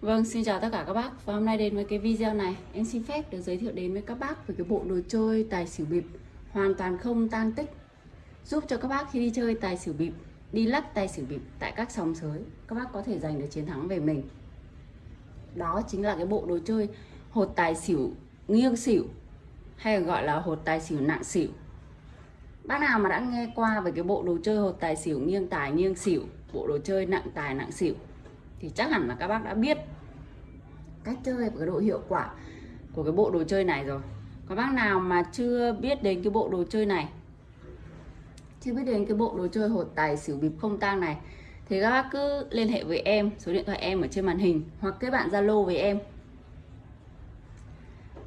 Vâng, xin chào tất cả các bác. Và hôm nay đến với cái video này. Em xin phép được giới thiệu đến với các bác Về cái bộ đồ chơi tài xỉu bịp. Hoàn toàn không tang tích. Giúp cho các bác khi đi chơi tài xỉu bịp Đi lắc tài xỉu bịp tại các sòng sới Các bác có thể giành được chiến thắng về mình. Đó chính là cái bộ đồ chơi Hột tài xỉu nghiêng xỉu Hay gọi là hột tài xỉu nặng xỉu. Bác nào mà đã nghe qua về cái bộ đồ chơi hột tài xỉu nghiêng tài nghiêng xỉu Bộ đồ chơi nặng tài nặng xỉu thì chắc hẳn là các bác đã biết cách chơi và cái độ hiệu quả của cái bộ đồ chơi này rồi. Có bác nào mà chưa biết đến cái bộ đồ chơi này? Chưa biết đến cái bộ đồ chơi hột tài xỉu bịp không tang này. Thì các bác cứ liên hệ với em, số điện thoại em ở trên màn hình, hoặc kết bạn zalo với em.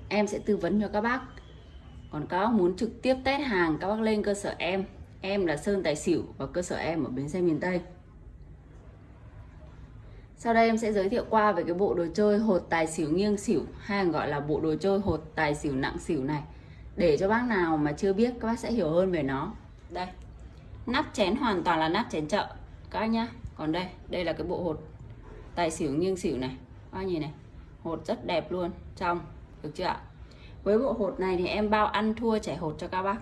Em sẽ tư vấn cho các bác. Còn các bác muốn trực tiếp test hàng, các bác lên cơ sở em. Em là sơn tài xỉu và cơ sở em ở bến xe miền tây sau đây em sẽ giới thiệu qua về cái bộ đồ chơi hột tài xỉu nghiêng xỉu, hay gọi là bộ đồ chơi hột tài xỉu nặng xỉu này. Để cho bác nào mà chưa biết, các bác sẽ hiểu hơn về nó. Đây, nắp chén hoàn toàn là nắp chén chợ. Các bác nhá, còn đây đây là cái bộ hột tài xỉu nghiêng xỉu này. Các bác nhìn này, hột rất đẹp luôn, trong, được chưa ạ? Với bộ hột này thì em bao ăn thua chảy hột cho các bác.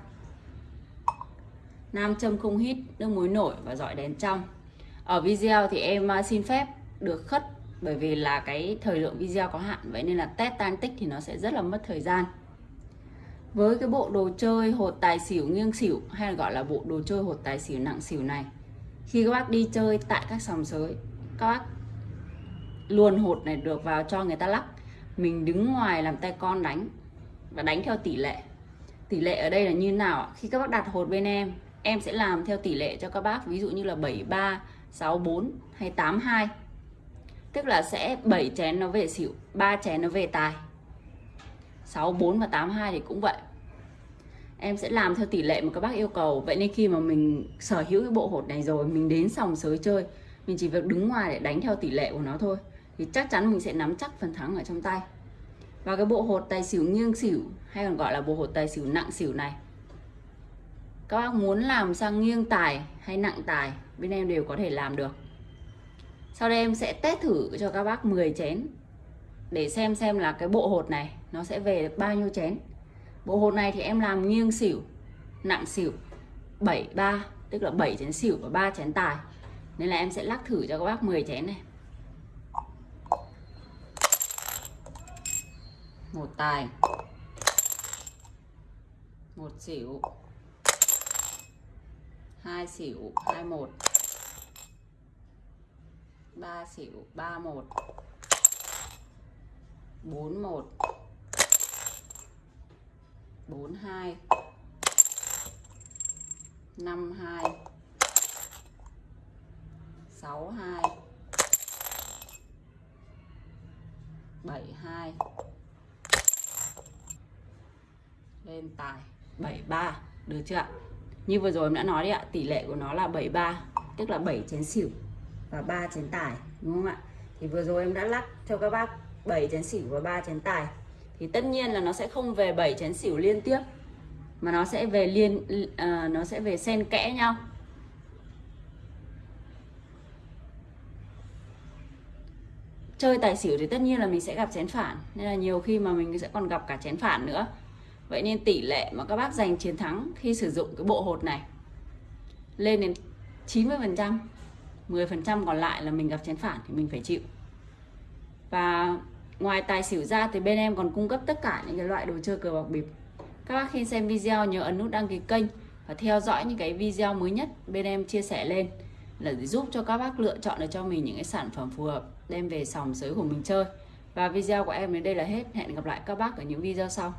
Nam châm không hít, nước muối nổi và dọi đèn trong. Ở video thì em à, xin phép được khất, bởi vì là cái thời lượng video có hạn, vậy nên là test tan tích thì nó sẽ rất là mất thời gian. Với cái bộ đồ chơi hột tài xỉu nghiêng xỉu, hay là gọi là bộ đồ chơi hột tài xỉu nặng xỉu này, khi các bác đi chơi tại các sòng sới, các bác luồn hột này được vào cho người ta lắc, mình đứng ngoài làm tay con đánh và đánh theo tỷ lệ. Tỷ lệ ở đây là như nào khi các bác đặt hột bên em em sẽ làm theo tỷ lệ cho các bác, ví dụ như là 73 64 hay 82 tức là sẽ 7 chén nó về xỉu 3 chén nó về tài. 6 4 và 8 2 thì cũng vậy. Em sẽ làm theo tỷ lệ mà các bác yêu cầu. Vậy nên khi mà mình sở hữu cái bộ hột này rồi, mình đến sòng sới chơi, mình chỉ việc đứng ngoài để đánh theo tỷ lệ của nó thôi, thì chắc chắn mình sẽ nắm chắc phần thắng ở trong tay. Và cái bộ hột tài xỉu nghiêng xỉu, hay còn gọi là bộ hột tài xỉu nặng xỉu này. Các bác muốn làm sang nghiêng tài hay nặng tài, bên em đều có thể làm được sau đây em sẽ test thử cho các bác 10 chén để xem xem là cái bộ hột này nó sẽ về được bao nhiêu chén. Bộ hột này thì em làm nghiêng xỉu, nặng xỉu 73 tức là 7 chén xỉu và 3 chén tài. Nên là em sẽ lắc thử cho các bác 10 chén này. Một tài, một xỉu, hai xỉu, hai một. 3 xỉu 31 41 42 52 62 72 lên tài. 73 được chưa ạ? Như vừa rồi em đã nói đấy ạ, tỷ lệ của nó là 73 tức là 7 chén xỉu và ba chén tài đúng không ạ? Thì vừa rồi em đã lắc cho các bác 7 chén xỉu và ba chén tài thì tất nhiên là nó sẽ không về 7 chén xỉu liên tiếp mà nó sẽ về liên à, nó sẽ về xen kẽ nhau. Chơi tài xỉu thì tất nhiên là mình sẽ gặp chén phản nên là nhiều khi mà mình sẽ còn gặp cả chén phản nữa. Vậy nên tỷ lệ mà các bác giành chiến thắng khi sử dụng cái bộ hột này lên đến 90 phần trăm. 10% còn lại là mình gặp chén phản thì mình phải chịu. Và ngoài tài xỉu ra thì bên em còn cung cấp tất cả những cái loại đồ chơi cờ bạc bịp. Các bác khi xem video nhớ ấn nút đăng ký kênh và theo dõi những cái video mới nhất bên em chia sẻ lên là để giúp cho các bác lựa chọn được cho mình những cái sản phẩm phù hợp, đem về sòng sới của mình chơi. Và video của em đến đây là hết. Hẹn gặp lại các bác ở những video sau.